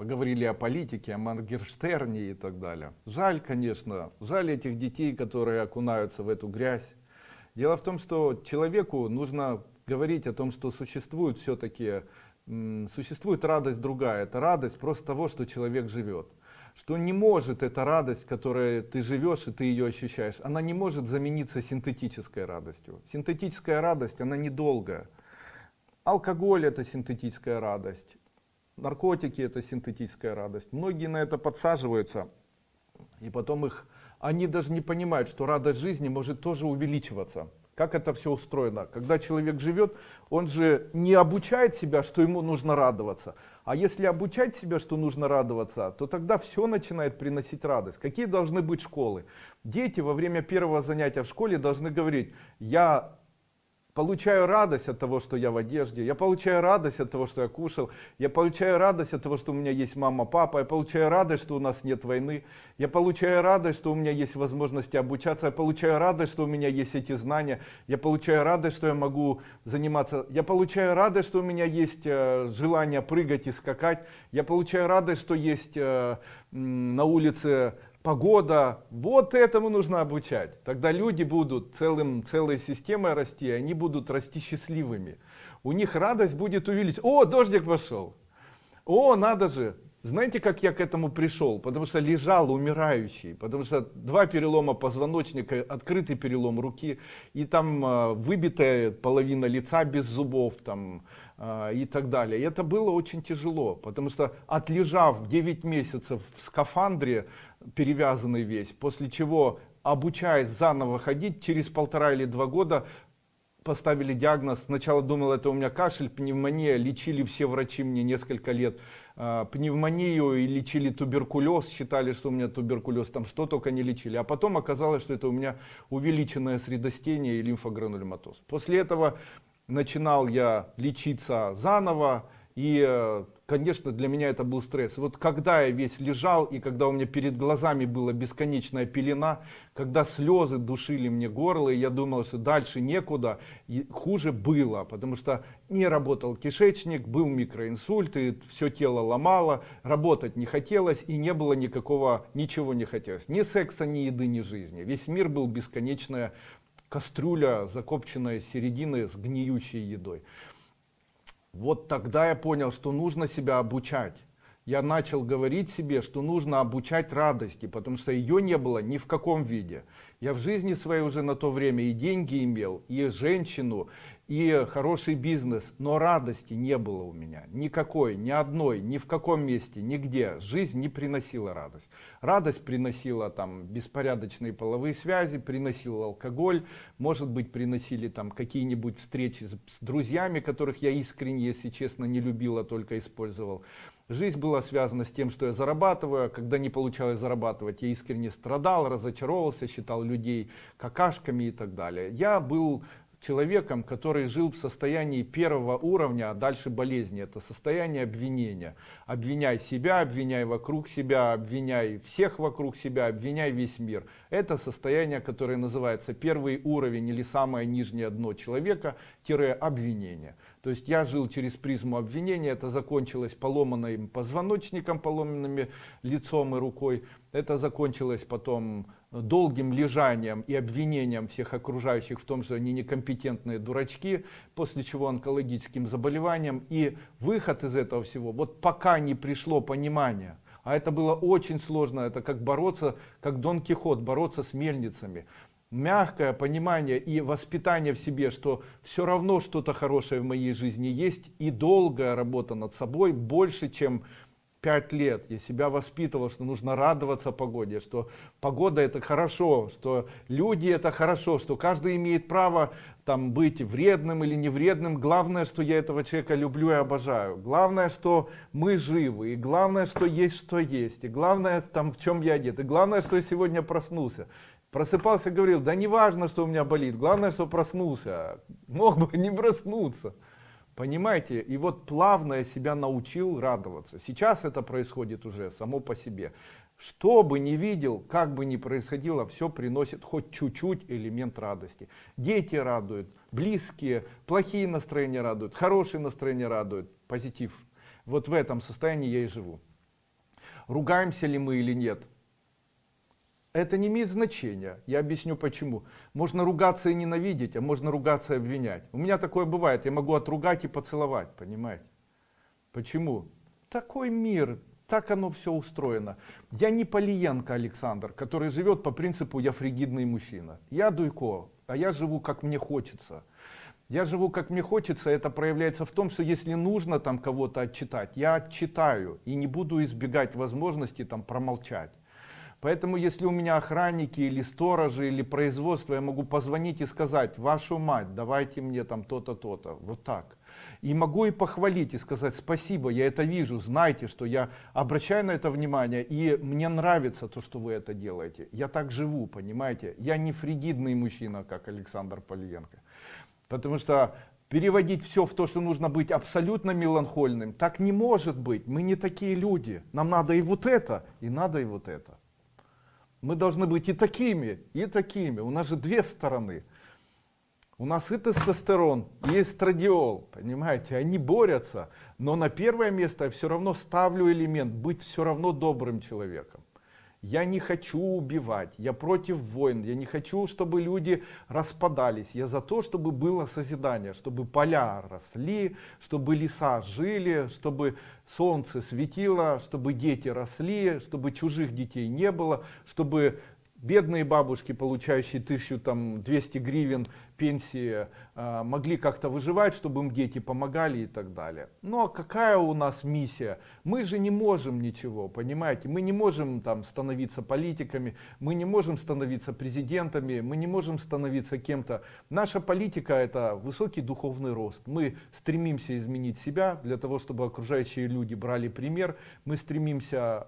Поговорили о политике, о Мангерштерне и так далее. Жаль, конечно, жаль этих детей, которые окунаются в эту грязь. Дело в том, что человеку нужно говорить о том, что существует все-таки, существует радость другая. Это радость просто того, что человек живет что не может эта радость, которой ты живешь и ты ее ощущаешь, она не может замениться синтетической радостью. Синтетическая радость, она недолгая. Алкоголь это синтетическая радость, наркотики это синтетическая радость. Многие на это подсаживаются, и потом их, они даже не понимают, что радость жизни может тоже увеличиваться. Как это все устроено? Когда человек живет, он же не обучает себя, что ему нужно радоваться. А если обучать себя, что нужно радоваться, то тогда все начинает приносить радость. Какие должны быть школы? Дети во время первого занятия в школе должны говорить, я получаю радость от того, что я в одежде, я получаю радость от того, что я кушал, я получаю радость от того, что у меня есть мама, папа, я получаю радость, что у нас нет войны, я получаю радость, что у меня есть возможности обучаться, я получаю радость, что у меня есть эти знания, я получаю радость, что я могу заниматься, я получаю радость, что у меня есть э, желание прыгать и скакать, я получаю радость, что есть э, на улице погода, вот этому нужно обучать. Тогда люди будут целым, целой системой расти, они будут расти счастливыми. У них радость будет увеличиться. О, дождик пошел. О, надо же. Знаете, как я к этому пришел? Потому что лежал умирающий, потому что два перелома позвоночника, открытый перелом руки, и там э, выбитая половина лица без зубов, там, э, и так далее. И это было очень тяжело, потому что отлежав 9 месяцев в скафандре, перевязанный весь, после чего обучаясь заново ходить, через полтора или два года поставили диагноз, сначала думал это у меня кашель, пневмония, лечили все врачи мне несколько лет э, пневмонию и лечили туберкулез, считали, что у меня туберкулез, там что только не лечили, а потом оказалось, что это у меня увеличенное средостение и лимфогранулематоз. После этого начинал я лечиться заново, и, э, конечно, для меня это был стресс. Вот когда я весь лежал, и когда у меня перед глазами была бесконечная пелена, когда слезы душили мне горло, и я думал, что дальше некуда, и хуже было, потому что не работал кишечник, был микроинсульт, и все тело ломало, работать не хотелось, и не было никакого, ничего не хотелось. Ни секса, ни еды, ни жизни. Весь мир был бесконечная кастрюля, закопченная середины с гниющей едой. Вот тогда я понял, что нужно себя обучать. Я начал говорить себе, что нужно обучать радости, потому что ее не было ни в каком виде. Я в жизни своей уже на то время и деньги имел, и женщину, и хороший бизнес, но радости не было у меня. Никакой, ни одной, ни в каком месте, нигде. Жизнь не приносила радость. Радость приносила там беспорядочные половые связи, приносил алкоголь, может быть приносили там какие-нибудь встречи с, с друзьями, которых я искренне, если честно, не любил, а только использовал. Жизнь была связана с тем, что я зарабатываю, а когда не получалось зарабатывать, я искренне страдал, разочаровывался, считал людей какашками и так далее. Я был человеком, который жил в состоянии первого уровня, а дальше болезни. Это состояние обвинения. Обвиняй себя, обвиняй вокруг себя, обвиняй всех вокруг себя, обвиняй весь мир. Это состояние, которое называется первый уровень или самое нижнее дно человека, тире обвинение. То есть я жил через призму обвинения, это закончилось поломанным позвоночником, поломанными лицом и рукой. Это закончилось потом долгим лежанием и обвинением всех окружающих в том, что они некомпетентные дурачки, после чего онкологическим заболеванием. И выход из этого всего, вот пока не пришло понимание, а это было очень сложно, это как бороться, как Дон Кихот, бороться с мельницами. Мягкое понимание и воспитание в себе, что все равно что-то хорошее в моей жизни есть, и долгая работа над собой больше, чем пять лет я себя воспитывал, что нужно радоваться погоде, что погода это хорошо, что люди это хорошо, что каждый имеет право там быть вредным или не вредным. Главное, что я этого человека люблю и обожаю. Главное, что мы живы. И главное, что есть, что есть. И главное, там в чем я одет. И главное, что я сегодня проснулся. Просыпался, говорил, да не важно, что у меня болит. Главное, что проснулся. Мог бы не проснуться. Понимаете? И вот плавно я себя научил радоваться. Сейчас это происходит уже само по себе. Что бы ни видел, как бы ни происходило, все приносит хоть чуть-чуть элемент радости. Дети радуют, близкие, плохие настроения радуют, хорошие настроения радуют, позитив. Вот в этом состоянии я и живу. ругаемся ли мы или нет. Это не имеет значения. Я объясню почему. Можно ругаться и ненавидеть, а можно ругаться и обвинять. У меня такое бывает. Я могу отругать и поцеловать, понимаете? Почему? Такой мир, так оно все устроено. Я не Полиенко Александр, который живет по принципу «я фригидный мужчина». Я Дуйко, а я живу как мне хочется. Я живу как мне хочется, это проявляется в том, что если нужно там кого-то отчитать, я отчитаю и не буду избегать возможности там промолчать. Поэтому если у меня охранники или сторожи или производство, я могу позвонить и сказать, вашу мать, давайте мне там то-то, то-то, вот так. И могу и похвалить и сказать спасибо, я это вижу, знайте, что я обращаю на это внимание и мне нравится то, что вы это делаете. Я так живу, понимаете? Я не фригидный мужчина, как Александр Полиенко. Потому что переводить все в то, что нужно быть абсолютно меланхольным, так не может быть. Мы не такие люди. Нам надо и вот это, и надо и вот это. Мы должны быть и такими, и такими. У нас же две стороны. У нас и тестостерон, и эстрадиол, понимаете, они борются, но на первое место я все равно ставлю элемент быть все равно добрым человеком. Я не хочу убивать, я против войн, я не хочу, чтобы люди распадались. Я за то, чтобы было созидание, чтобы поля росли, чтобы леса жили, чтобы солнце светило, чтобы дети росли, чтобы чужих детей не было, чтобы бедные бабушки, получающие 1200 гривен пенсии, а, могли как-то выживать, чтобы им дети помогали и так далее. Но какая у нас миссия? Мы же не можем ничего, понимаете? Мы не можем там становиться политиками, мы не можем становиться президентами, мы не можем становиться кем-то. Наша политика это высокий духовный рост. Мы стремимся изменить себя для того, чтобы окружающие люди брали пример. Мы стремимся